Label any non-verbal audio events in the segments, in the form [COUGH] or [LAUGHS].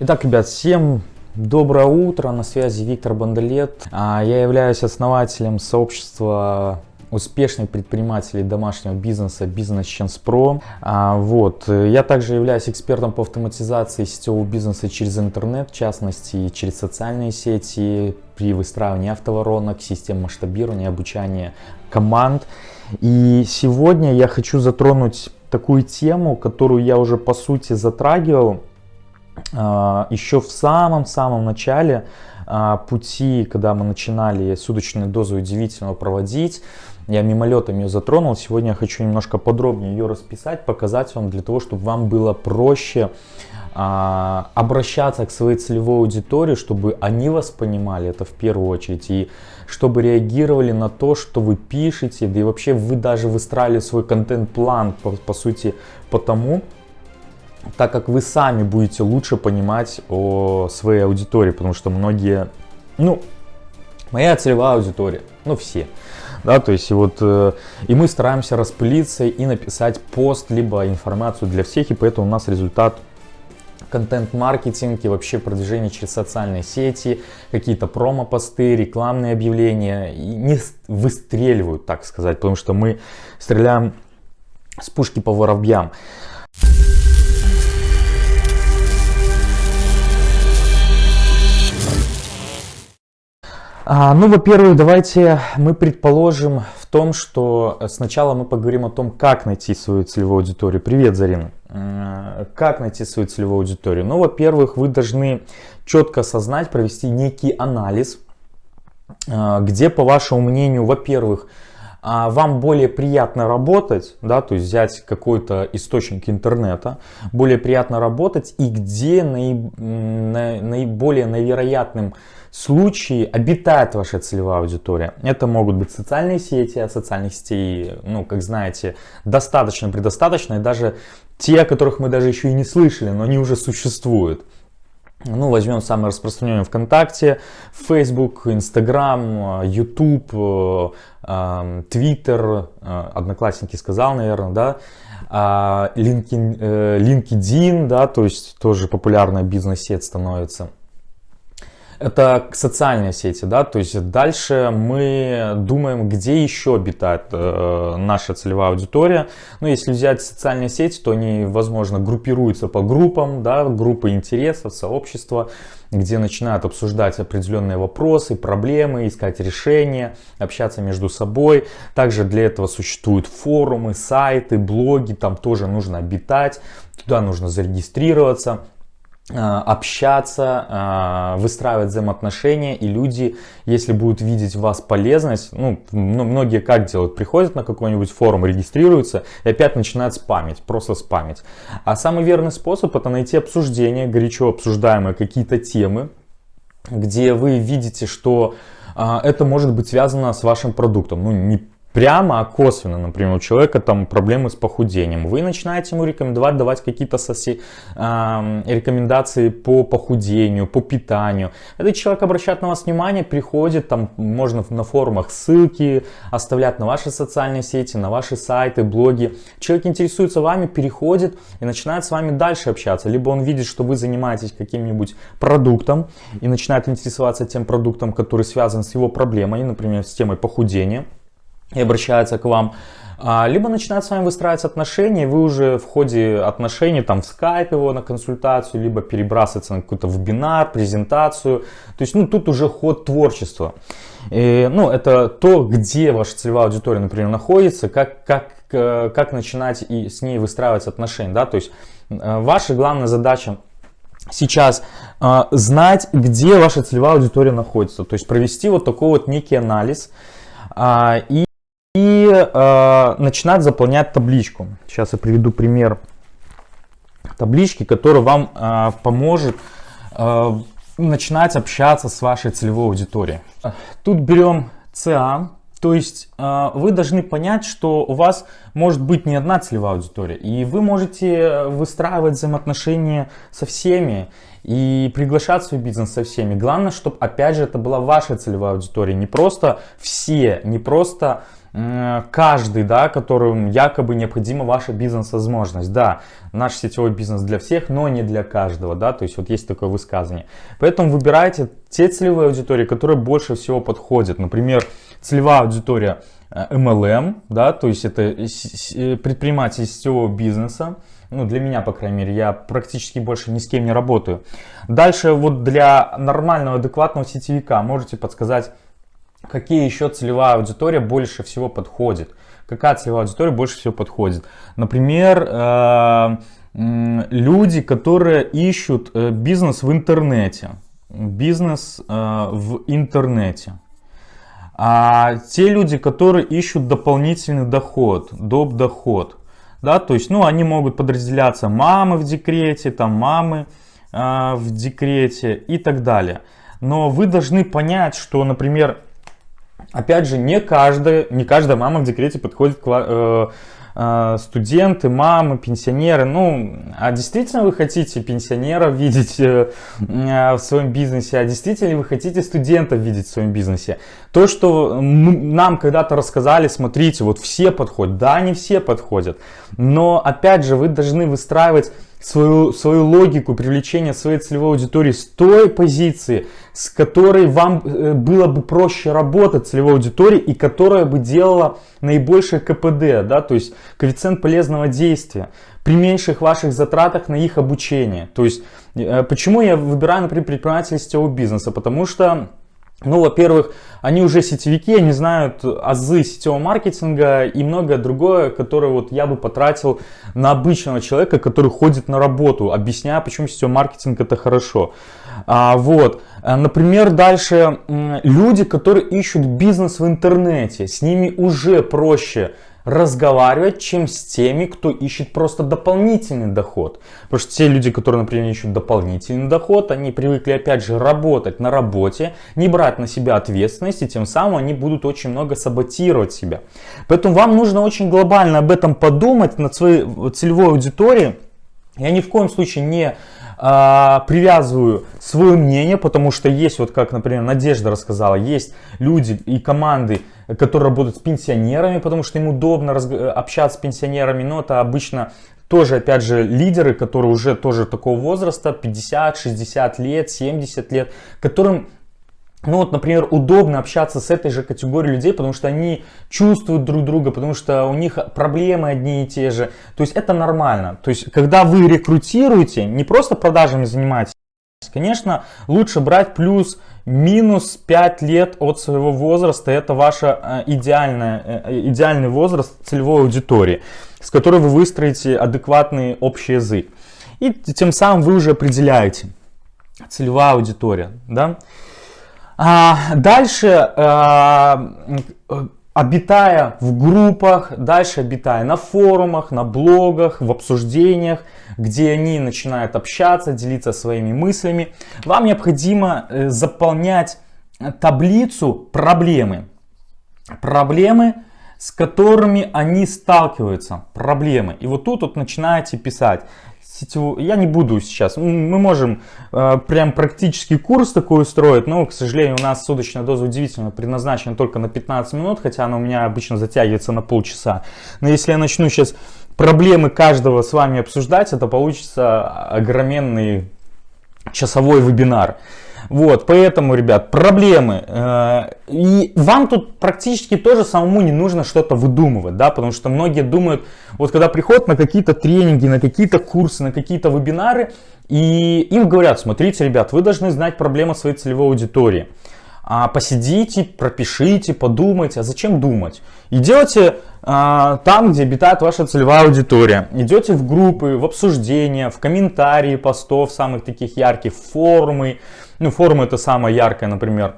Итак, ребят, всем доброе утро, на связи Виктор Бандалет. А, я являюсь основателем сообщества успешных предпринимателей домашнего бизнеса Business Chance Pro. А, вот. Я также являюсь экспертом по автоматизации сетевого бизнеса через интернет, в частности через социальные сети, при выстраивании автоворонок, систем масштабирования, обучания команд. И сегодня я хочу затронуть такую тему, которую я уже по сути затрагивал еще в самом-самом начале а, пути, когда мы начинали суточную дозу удивительного проводить, я мимолетом ее затронул. Сегодня я хочу немножко подробнее ее расписать, показать вам для того, чтобы вам было проще а, обращаться к своей целевой аудитории, чтобы они вас понимали, это в первую очередь, и чтобы реагировали на то, что вы пишете, да и вообще вы даже выстраивали свой контент-план, по, по сути, потому, так как вы сами будете лучше понимать о своей аудитории, потому что многие, ну, моя целевая аудитория, ну все, да, то есть и вот, э, и мы стараемся распылиться и написать пост, либо информацию для всех, и поэтому у нас результат контент-маркетинг и вообще продвижение через социальные сети, какие-то промо-посты, рекламные объявления не выстреливают, так сказать, потому что мы стреляем с пушки по воробьям. А, ну, во-первых, давайте мы предположим в том, что сначала мы поговорим о том, как найти свою целевую аудиторию. Привет, Зарина. Как найти свою целевую аудиторию? Ну, во-первых, вы должны четко осознать, провести некий анализ, а, где, по вашему мнению, во-первых, а, вам более приятно работать, да, то есть взять какой-то источник интернета, более приятно работать и где наиб, наиболее навероятным случае обитает ваша целевая аудитория. Это могут быть социальные сети, а социальных сетей, ну, как знаете, достаточно, предостаточно, и даже те, о которых мы даже еще и не слышали, но они уже существуют. Ну, возьмем самые распространенные ВКонтакте, Facebook, Instagram, YouTube, Twitter, Одноклассники сказал, наверное, да, LinkedIn, э, LinkedIn, да, то есть тоже популярная бизнес-сеть становится это социальные сети, да, то есть дальше мы думаем, где еще обитает э, наша целевая аудитория. Ну, если взять социальные сети, то они, возможно, группируются по группам, да, группы интересов, сообщества, где начинают обсуждать определенные вопросы, проблемы, искать решения, общаться между собой. Также для этого существуют форумы, сайты, блоги, там тоже нужно обитать, туда нужно зарегистрироваться. Э, общаться, э, выстраивать взаимоотношения, и люди, если будут видеть в вас полезность, ну, многие как делают, приходят на какой-нибудь форум, регистрируются и опять начинают спамить, просто спамить. А самый верный способ это найти обсуждение, горячо обсуждаемые какие-то темы, где вы видите, что э, это может быть связано с вашим продуктом. Ну, не прямо, а косвенно, например, у человека там проблемы с похудением, вы начинаете ему рекомендовать, давать какие-то соси, э, рекомендации по похудению, по питанию. Этот человек обращает на вас внимание, приходит, там можно на форумах ссылки оставлять на ваши социальные сети, на ваши сайты, блоги. Человек интересуется вами, переходит и начинает с вами дальше общаться. Либо он видит, что вы занимаетесь каким-нибудь продуктом и начинает интересоваться тем продуктом, который связан с его проблемой, например, с темой похудения и обращается к вам, а, либо начинает с вами выстраивать отношения, вы уже в ходе отношений, там в скайп его на консультацию, либо перебрасывается на какой-то вебинар, презентацию. То есть, ну, тут уже ход творчества. И, ну, это то, где ваша целевая аудитория, например, находится, как, как, э, как начинать и с ней выстраивать отношения, да, то есть, э, ваша главная задача сейчас э, знать, где ваша целевая аудитория находится, то есть провести вот такой вот некий анализ э, и и э, начинать заполнять табличку. Сейчас я приведу пример таблички, который вам э, поможет э, начинать общаться с вашей целевой аудиторией. Тут берем CA, то есть э, вы должны понять, что у вас может быть не одна целевая аудитория, и вы можете выстраивать взаимоотношения со всеми и приглашать свой бизнес со всеми. Главное, чтобы опять же это была ваша целевая аудитория, не просто все, не просто каждый, да, которым якобы необходима ваша бизнес-возможность. Да, наш сетевой бизнес для всех, но не для каждого, да, то есть вот есть такое высказывание. Поэтому выбирайте те целевые аудитории, которые больше всего подходят. Например, целевая аудитория MLM, да, то есть это предприниматель сетевого бизнеса, ну, для меня, по крайней мере, я практически больше ни с кем не работаю. Дальше вот для нормального, адекватного сетевика можете подсказать, какие еще целевая аудитория больше всего подходит. Какая целевая аудитория больше всего подходит. Например, э, люди, которые ищут э, бизнес в интернете. Бизнес э, в интернете. А те люди, которые ищут дополнительный доход, доп. доход да, то есть, ну, они могут подразделяться мамы в декрете, там мамы э, в декрете и так далее. Но вы должны понять, что, например, опять же, не каждая, не каждая мама в декрете подходит к, э, э, студенты, мамы, пенсионеры. Ну, а действительно вы хотите пенсионеров видеть э, в своем бизнесе, а действительно вы хотите студентов видеть в своем бизнесе? То, что нам когда-то рассказали, смотрите, вот все подходят. Да, не все подходят. Но, опять же, вы должны выстраивать свою, свою логику привлечения своей целевой аудитории с той позиции, с которой вам э, было бы проще работать целевой аудитории и которая бы делала наибольшее КПД, да, то есть коэффициент полезного действия при меньших ваших затратах на их обучение. То есть, э, почему я выбираю, например, предпринимателей сетевого бизнеса? Потому что ну, во-первых, они уже сетевики, они знают азы сетевого маркетинга и многое другое, которое вот я бы потратил на обычного человека, который ходит на работу, объясняя, почему сетевой маркетинг это хорошо. А, вот, например, дальше люди, которые ищут бизнес в интернете, с ними уже проще разговаривать, чем с теми, кто ищет просто дополнительный доход. Потому что те люди, которые, например, ищут дополнительный доход, они привыкли, опять же, работать на работе, не брать на себя ответственность, и тем самым они будут очень много саботировать себя. Поэтому вам нужно очень глобально об этом подумать, над своей целевой аудиторией. Я ни в коем случае не а, привязываю свое мнение, потому что есть, вот как, например, Надежда рассказала, есть люди и команды, которые работают с пенсионерами, потому что им удобно общаться с пенсионерами, но это обычно тоже, опять же, лидеры, которые уже тоже такого возраста, 50, 60 лет, 70 лет, которым ну вот, например, удобно общаться с этой же категорией людей, потому что они чувствуют друг друга, потому что у них проблемы одни и те же. То есть это нормально. То есть когда вы рекрутируете, не просто продажами занимаетесь, конечно, лучше брать плюс минус 5 лет от своего возраста. Это ваш э, идеальный, э, идеальный возраст целевой аудитории, с которой вы выстроите адекватный общий язык. И тем самым вы уже определяете целевая аудитория. Да? А, дальше, а, обитая в группах, дальше обитая на форумах, на блогах, в обсуждениях, где они начинают общаться, делиться своими мыслями, вам необходимо э, заполнять таблицу проблемы. Проблемы, с которыми они сталкиваются. Проблемы. И вот тут вот начинаете писать сетевую, я не буду сейчас, мы можем э, прям практический курс такой устроить, но, к сожалению, у нас суточная доза удивительно предназначена только на 15 минут, хотя она у меня обычно затягивается на полчаса. Но если я начну сейчас проблемы каждого с вами обсуждать, это получится огроменный часовой вебинар. Вот, поэтому, ребят, проблемы. Э, и вам тут практически тоже самому не нужно что-то выдумывать, да, потому что многие думают, вот когда приходят на какие-то тренинги, на какие-то курсы, на какие-то вебинары, и им говорят, смотрите, ребят, вы должны знать проблемы своей целевой аудитории. А посидите, пропишите, подумайте. А зачем думать? Идете а, там, где обитает ваша целевая аудитория. Идете в группы, в обсуждения, в комментарии постов самых таких ярких, в форумы, ну, форум это самое яркое, например,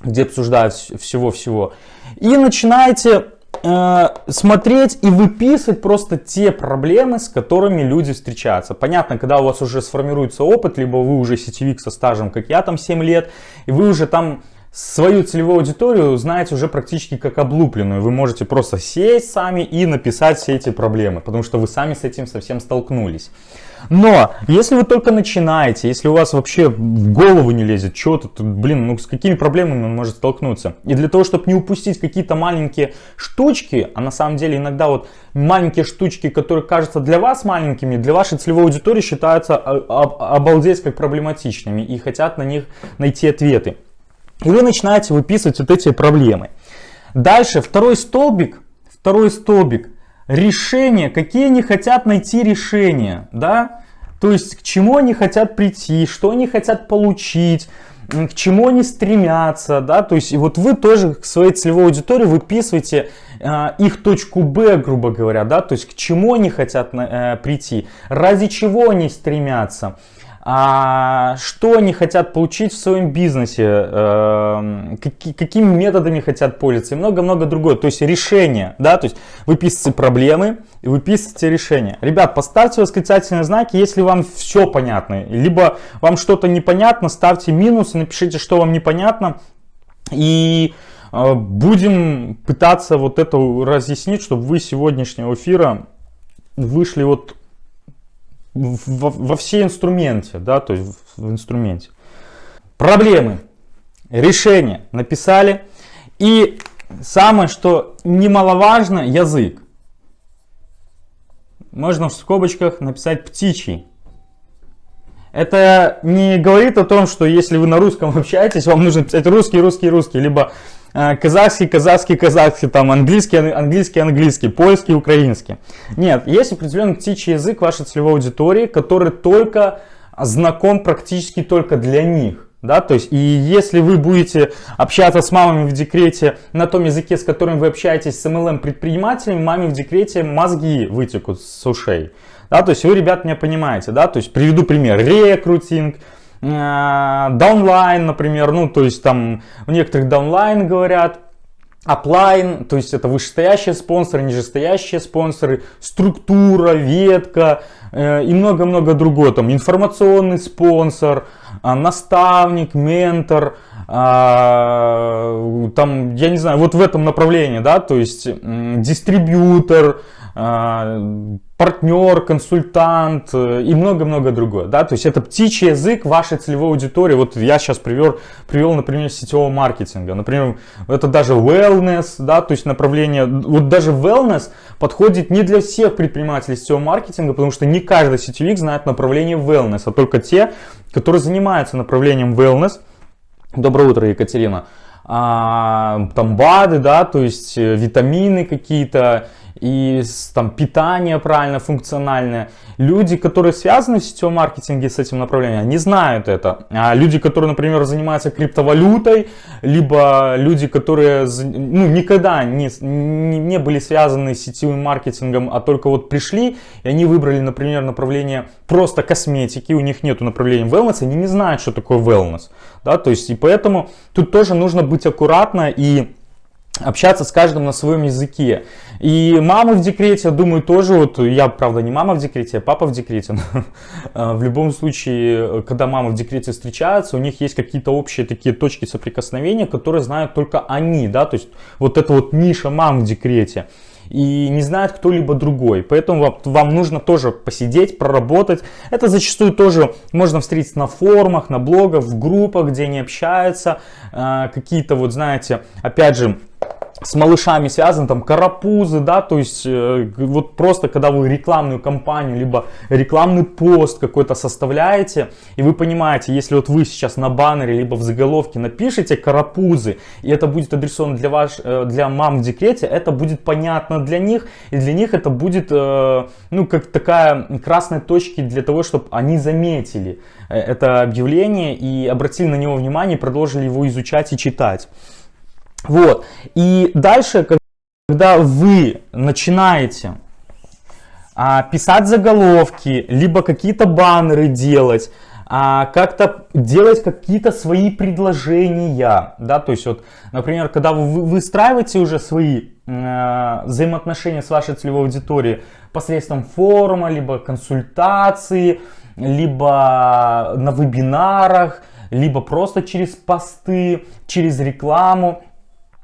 где обсуждают всего-всего. И начинаете э, смотреть и выписывать просто те проблемы, с которыми люди встречаются. Понятно, когда у вас уже сформируется опыт, либо вы уже сетевик со стажем, как я, там 7 лет, и вы уже там свою целевую аудиторию знаете уже практически как облупленную. Вы можете просто сесть сами и написать все эти проблемы, потому что вы сами с этим совсем столкнулись. Но, если вы только начинаете, если у вас вообще в голову не лезет что-то, то, блин, ну с какими проблемами он может столкнуться? И для того, чтобы не упустить какие-то маленькие штучки, а на самом деле иногда вот маленькие штучки, которые кажутся для вас маленькими, для вашей целевой аудитории считаются обалдеть как проблематичными и хотят на них найти ответы. И вы начинаете выписывать вот эти проблемы. Дальше, второй столбик, второй столбик, решение, какие они хотят найти решения, да, то есть к чему они хотят прийти, что они хотят получить, к чему они стремятся, да, то есть и вот вы тоже к своей целевой аудитории выписываете э, их точку Б, грубо говоря, да, то есть к чему они хотят э, прийти, ради чего они стремятся, а, что они хотят получить в своем бизнесе, э, какие, какими методами хотят пользоваться? И много-много другое. То есть решение, да, то есть вы пишете проблемы, и вы пишете решение. Ребят, поставьте восклицательные знаки, если вам все понятно, либо вам что-то непонятно, ставьте минус и напишите, что вам непонятно, и э, будем пытаться вот это разъяснить, чтобы вы сегодняшнего эфира вышли вот во, во все инструменте, да, то есть в, инструменте. Проблемы, решения написали. И самое, что немаловажно, язык. Можно в скобочках написать птичий. Это не говорит о том, что если вы на русском общаетесь, вам нужно писать русский, русский, русский, либо казахский, казахский, казахский, там английский, английский, английский, польский, украинский. Нет, есть определенный птичий язык вашей целевой аудитории, который только знаком практически только для них. Да, то есть, и если вы будете общаться с мамами в декрете на том языке, с которым вы общаетесь с MLM предпринимателями, маме в декрете мозги вытекут с ушей. Да, то есть вы, ребят, меня понимаете, да, то есть приведу пример, рекрутинг, downline, например, ну, то есть там у некоторых downline говорят, upline, то есть это вышестоящие спонсоры, нижестоящие спонсоры, структура, ветка э, и много-много другого. Там информационный спонсор, э, наставник, ментор, э, там, я не знаю, вот в этом направлении, да, то есть дистрибьютор, а, партнер, консультант э, и много-много другое. Да? То есть это птичий язык вашей целевой аудитории. Вот я сейчас привел, привел например, сетевого маркетинга. Например, это даже wellness, да, то есть направление, вот даже wellness подходит не для всех предпринимателей сетевого маркетинга, потому что не каждый сетевик знает направление wellness, а только те, которые занимаются направлением wellness. Доброе утро, Екатерина. А, там БАДы, да, то есть э, витамины какие-то, и там питание правильно, функциональное. Люди, которые связаны в сетевом маркетинге с этим направлением, они знают это. А люди, которые, например, занимаются криптовалютой, либо люди, которые ну, никогда не, не, были связаны с сетевым маркетингом, а только вот пришли, и они выбрали, например, направление просто косметики, у них нету направления wellness, они не знают, что такое wellness. Да? То есть, и поэтому тут тоже нужно быть аккуратно и общаться с каждым на своем языке. И мамы в декрете, я думаю, тоже, вот я, правда, не мама в декрете, а папа в декрете. Но, [LAUGHS] э, в любом случае, когда мамы в декрете встречаются, у них есть какие-то общие такие точки соприкосновения, которые знают только они, да, то есть вот эта вот ниша мам в декрете и не знает кто-либо другой. Поэтому вам, вам нужно тоже посидеть, проработать. Это зачастую тоже можно встретить на форумах, на блогах, в группах, где они общаются. Э, какие-то вот, знаете, опять же, с малышами связаны, там карапузы, да, то есть э, вот просто когда вы рекламную кампанию, либо рекламный пост какой-то составляете, и вы понимаете, если вот вы сейчас на баннере, либо в заголовке напишите карапузы, и это будет адресовано для, ваш, э, для мам в декрете, это будет понятно для них, и для них это будет, э, ну, как такая красная точка для того, чтобы они заметили э, это объявление и обратили на него внимание, продолжили его изучать и читать. Вот. И дальше, когда вы начинаете а, писать заголовки, либо какие-то баннеры делать, а, как-то делать какие-то свои предложения, да, то есть вот, например, когда вы выстраиваете уже свои э, взаимоотношения с вашей целевой аудиторией посредством форума, либо консультации, либо на вебинарах, либо просто через посты, через рекламу,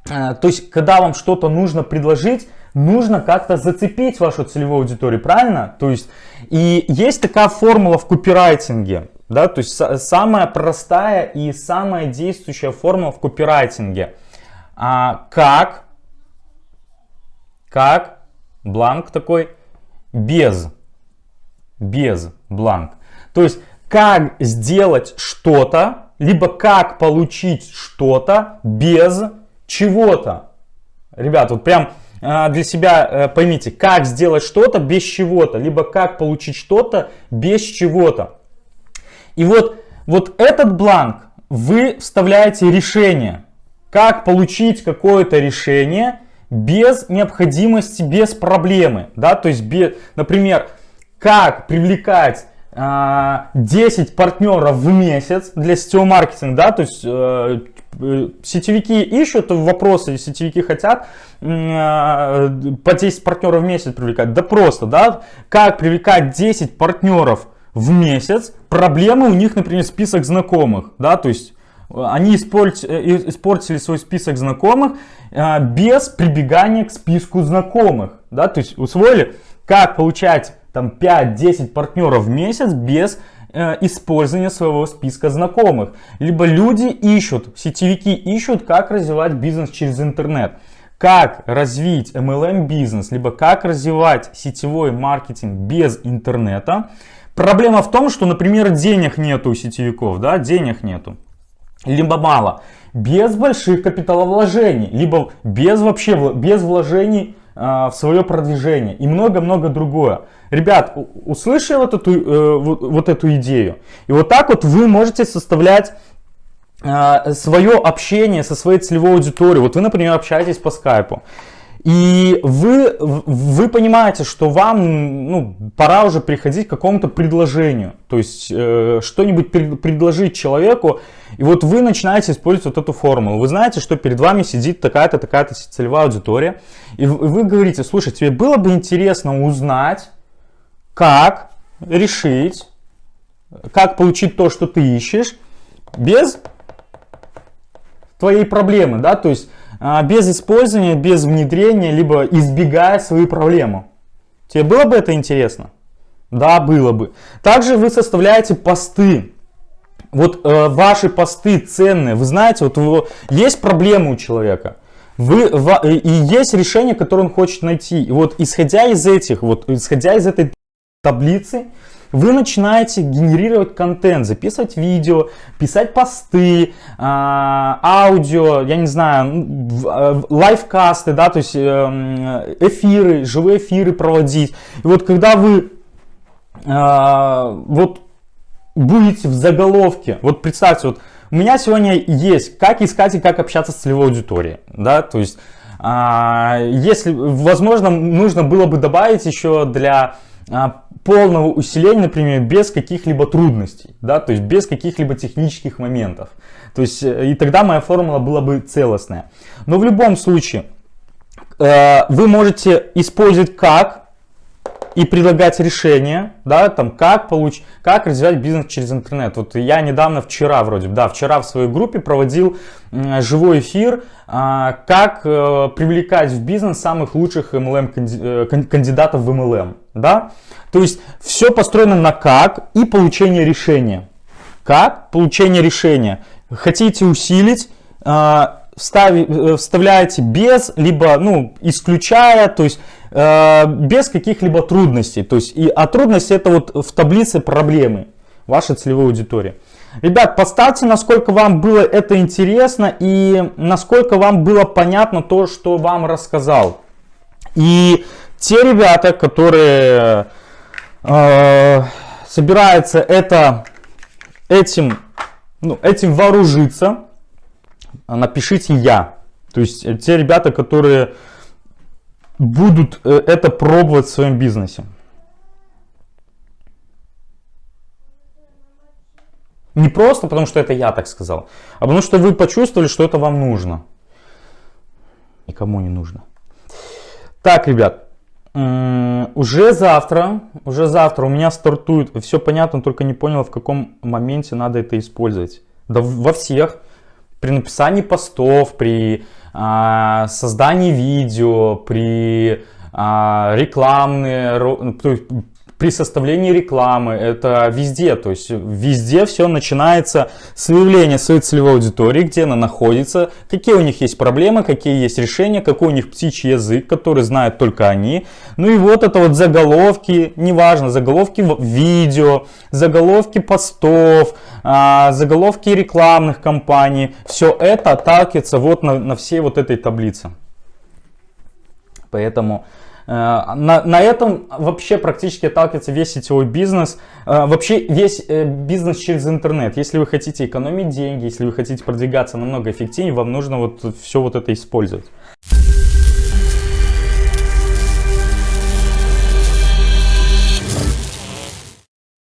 то есть, когда вам что-то нужно предложить, нужно как-то зацепить вашу целевую аудиторию, правильно? То есть, И есть такая формула в копирайтинге, да, то есть самая простая и самая действующая формула в копирайтинге. А, как, как, бланк такой, без, без бланк. То есть как сделать что-то, либо как получить что-то без чего-то. Ребят, вот прям а, для себя э, поймите, как сделать что-то без чего-то, либо как получить что-то без чего-то. И вот, вот этот бланк вы вставляете решение, как получить какое-то решение без необходимости, без проблемы. Да? То есть, без, например, как привлекать 10 а, партнеров в месяц для сетевого маркетинга, да, то есть э, э, сетевики ищут вопросы, сетевики хотят э, по 10 партнеров в месяц привлекать, да просто, да, как привлекать 10 партнеров в месяц, проблемы у них, например, список знакомых, да, то есть они испортили, свой список знакомых без прибегания к списку знакомых, да, то есть усвоили, как получать там 5-10 партнеров в месяц без э, использования своего списка знакомых. Либо люди ищут, сетевики ищут, как развивать бизнес через интернет. Как развить MLM бизнес, либо как развивать сетевой маркетинг без интернета. Проблема в том, что, например, денег нету у сетевиков, да, денег нету. Либо мало. Без больших капиталовложений, либо без вообще, без вложений в свое продвижение и много-много другое. Ребят, услышали вот эту, э, вот, эту идею? И вот так вот вы можете составлять э, свое общение со своей целевой аудиторией. Вот вы, например, общаетесь по скайпу. И вы, вы понимаете, что вам ну, пора уже приходить к какому-то предложению. То есть э, что-нибудь пред, предложить человеку. И вот вы начинаете использовать вот эту формулу. Вы знаете, что перед вами сидит такая-то, такая-то целевая аудитория. И вы говорите, слушай, тебе было бы интересно узнать, как решить, как получить то, что ты ищешь, без твоей проблемы. Да? То есть без использования, без внедрения, либо избегая свою проблему. Тебе было бы это интересно? Да, было бы. Также вы составляете посты. Вот э, ваши посты ценные. Вы знаете, вот его, есть проблема у человека. Вы, и есть решение, которое он хочет найти. И вот исходя из этих, вот исходя из этой таблицы, вы начинаете генерировать контент, записывать видео, писать посты, а, аудио, я не знаю, э, лайфкасты, да, то есть э, эфиры, живые эфиры проводить. И вот когда вы а, вот будете в заголовке, вот представьте, вот у меня сегодня есть, как искать и как общаться с целевой аудиторией, да, то есть а, если, возможно, нужно было бы добавить еще для полного усиления, например, без каких-либо трудностей, да, то есть без каких-либо технических моментов. То есть, э, и тогда моя формула была бы целостная. Но в любом случае, э, вы можете использовать как и предлагать решение, да, там, как получить, как развивать бизнес через интернет. Вот я недавно, вчера вроде, да, вчера в своей группе проводил живой эфир, а, как э, привлекать в бизнес самых лучших MLM, кандидатов в MLM, да. То есть все построено на как и получение решения. Как? Получение решения. Хотите усилить, а, э, вставляете без, либо ну, исключая, то есть э, без каких-либо трудностей. То есть, и, а трудности это вот в таблице проблемы вашей целевой аудитории. Ребят, поставьте, насколько вам было это интересно и насколько вам было понятно то, что вам рассказал. И те ребята, которые э, собирается это, этим, ну, этим вооружиться, напишите «я». То есть э, те ребята, которые будут э, это пробовать в своем бизнесе. Не просто потому, что это я так сказал, а потому что вы почувствовали, что это вам нужно. Никому не нужно. Так, ребят, уже завтра, уже завтра у меня стартует, все понятно, только не понял, в каком моменте надо это использовать. Да во всех, при написании постов, при а, создании видео, при а, рекламные, при составлении рекламы, это везде, то есть везде все начинается с выявления своей целевой аудитории, где она находится, какие у них есть проблемы, какие есть решения, какой у них птичий язык, который знают только они. Ну и вот это вот заголовки, неважно, заголовки видео, заголовки постов, а, заголовки рекламных кампаний, все это отталкивается вот на, на всей вот этой таблице. Поэтому на, на этом вообще практически отталкивается весь сетевой бизнес, э, вообще весь э, бизнес через интернет. Если вы хотите экономить деньги, если вы хотите продвигаться намного эффективнее, вам нужно вот все вот это использовать.